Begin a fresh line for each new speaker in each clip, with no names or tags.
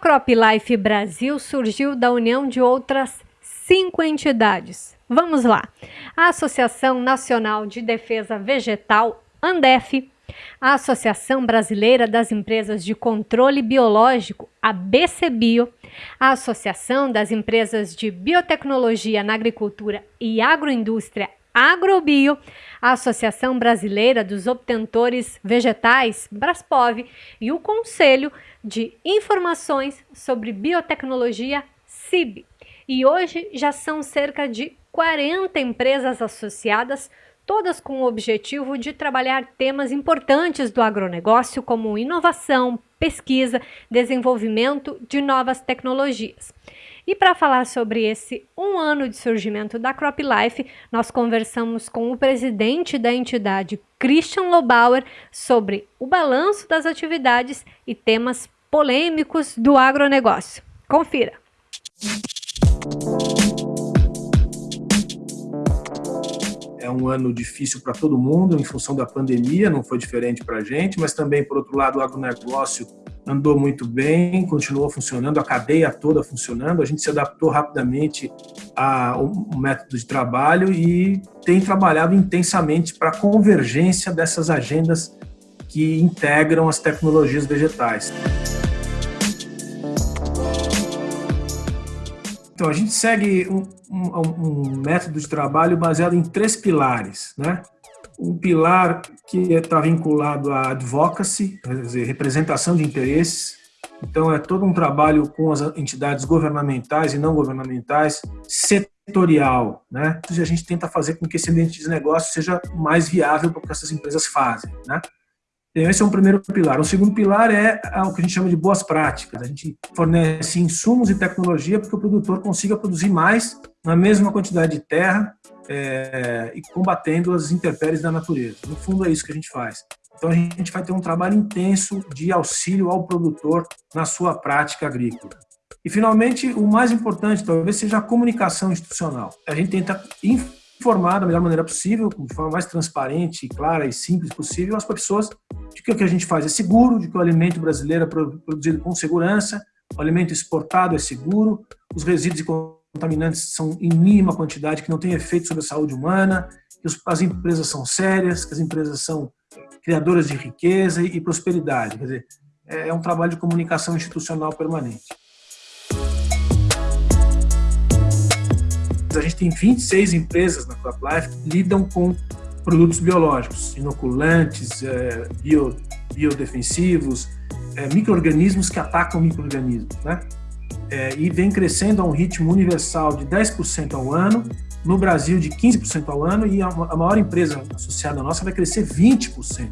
CropLife Brasil surgiu da união de outras cinco entidades. Vamos lá. A Associação Nacional de Defesa Vegetal, ANDEF, a Associação Brasileira das Empresas de Controle Biológico, a BCBio, a Associação das Empresas de Biotecnologia na Agricultura e Agroindústria, Agrobio, a Associação Brasileira dos Obtentores Vegetais, Braspov, e o Conselho de Informações sobre Biotecnologia, CIB. E hoje já são cerca de 40 empresas associadas todas com o objetivo de trabalhar temas importantes do agronegócio, como inovação, pesquisa, desenvolvimento de novas tecnologias. E para falar sobre esse um ano de surgimento da CropLife, nós conversamos com o presidente da entidade, Christian Lobauer, sobre o balanço das atividades e temas polêmicos do agronegócio. Confira!
é um ano difícil para todo mundo em função da pandemia, não foi diferente para a gente, mas também, por outro lado, o agronegócio andou muito bem, continuou funcionando, a cadeia toda funcionando, a gente se adaptou rapidamente ao método de trabalho e tem trabalhado intensamente para a convergência dessas agendas que integram as tecnologias vegetais. Então, a gente segue um, um, um, método de trabalho baseado em três pilares, né? Um pilar que está vinculado à advocacy, quer dizer, representação de interesses. Então, é todo um trabalho com as entidades governamentais e não governamentais, setorial, né? A gente tenta fazer com que esse ambiente de negócio seja mais viável para o que essas empresas fazem, né? Então, esse é um primeiro pilar. O segundo pilar é o que a gente chama de boas práticas. A gente fornece insumos e tecnologia para que o produtor consiga produzir mais na mesma quantidade de terra é, e combatendo as intempéries da natureza. No fundo, é isso que a gente faz. Então, a gente vai ter um trabalho intenso de auxílio ao produtor na sua prática agrícola. E, finalmente, o mais importante talvez seja a comunicação institucional. A gente tenta informar da melhor maneira possível, de forma mais transparente, clara e simples possível, as pessoas de que o que a gente faz é seguro, de que o alimento brasileiro é produzido com segurança, o alimento exportado é seguro, os resíduos e contaminantes são em mínima quantidade, que não tem efeito sobre a saúde humana, que as empresas são sérias, que as empresas são criadoras de riqueza e prosperidade. Quer dizer, é um trabalho de comunicação institucional permanente. A gente tem 26 empresas na CropLife que lidam com produtos biológicos, inoculantes, é, bio, biodefensivos, é, micro-organismos que atacam micro-organismos, né? É, e vem crescendo a um ritmo universal de 10% ao ano, no Brasil de 15% ao ano, e a, a maior empresa associada nossa vai crescer 20%.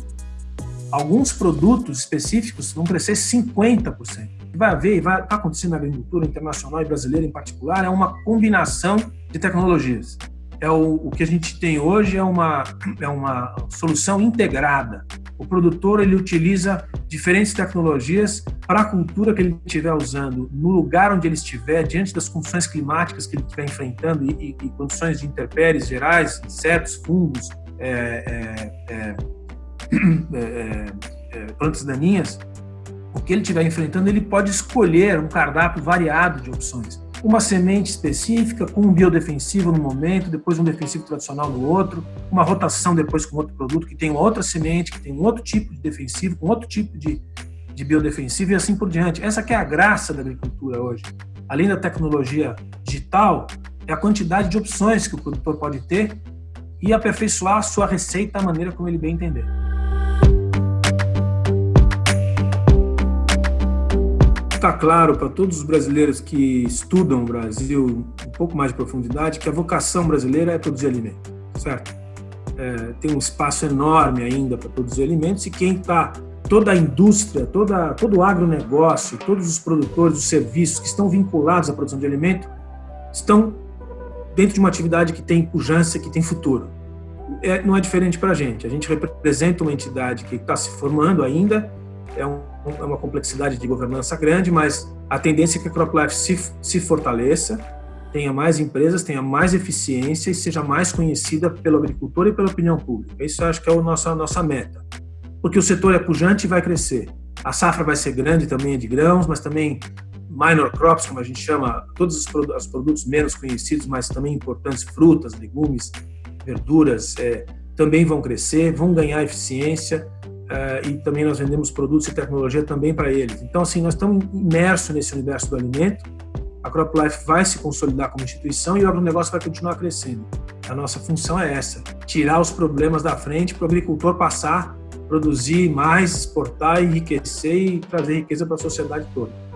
Alguns produtos específicos vão crescer 50% vai haver vai tá acontecendo na agricultura internacional e brasileira em particular é uma combinação de tecnologias. É o, o que a gente tem hoje é uma é uma solução integrada. O produtor ele utiliza diferentes tecnologias para a cultura que ele estiver usando, no lugar onde ele estiver, diante das condições climáticas que ele estiver enfrentando e, e, e condições de intempéries gerais, insetos, fungos, é, é, é, é, é plantas daninhas, o que ele estiver enfrentando, ele pode escolher um cardápio variado de opções. Uma semente específica, com um biodefensivo no momento, depois um defensivo tradicional no outro, uma rotação depois com outro produto que tem outra semente, que tem um outro tipo de defensivo, com outro tipo de, de biodefensivo e assim por diante. Essa que é a graça da agricultura hoje. Além da tecnologia digital, é a quantidade de opções que o produtor pode ter e aperfeiçoar a sua receita da maneira como ele bem entender. Está claro para todos os brasileiros que estudam o Brasil um pouco mais de profundidade que a vocação brasileira é produzir alimento, certo? É, tem um espaço enorme ainda para produzir alimentos e quem está toda a indústria, toda, todo o agronegócio, todos os produtores, os serviços que estão vinculados à produção de alimento estão dentro de uma atividade que tem pujança, que tem futuro. É, não é diferente para a gente. A gente representa uma entidade que está se formando ainda, é um é uma complexidade de governança grande, mas a tendência é que a CropLife se, se fortaleça, tenha mais empresas, tenha mais eficiência e seja mais conhecida pelo agricultor e pela opinião pública. Isso eu acho que é a nossa, a nossa meta. Porque o setor é pujante e vai crescer. A safra vai ser grande também de grãos, mas também minor crops, como a gente chama, todos os, os produtos menos conhecidos, mas também importantes, frutas, legumes, verduras, é, também vão crescer, vão ganhar eficiência e também nós vendemos produtos e tecnologia também para eles. Então, assim, nós estamos imersos nesse universo do alimento, a CropLife vai se consolidar como instituição e o agronegócio vai continuar crescendo. A nossa função é essa, tirar os problemas da frente para o agricultor passar, produzir mais, exportar, enriquecer e trazer riqueza para a sociedade toda.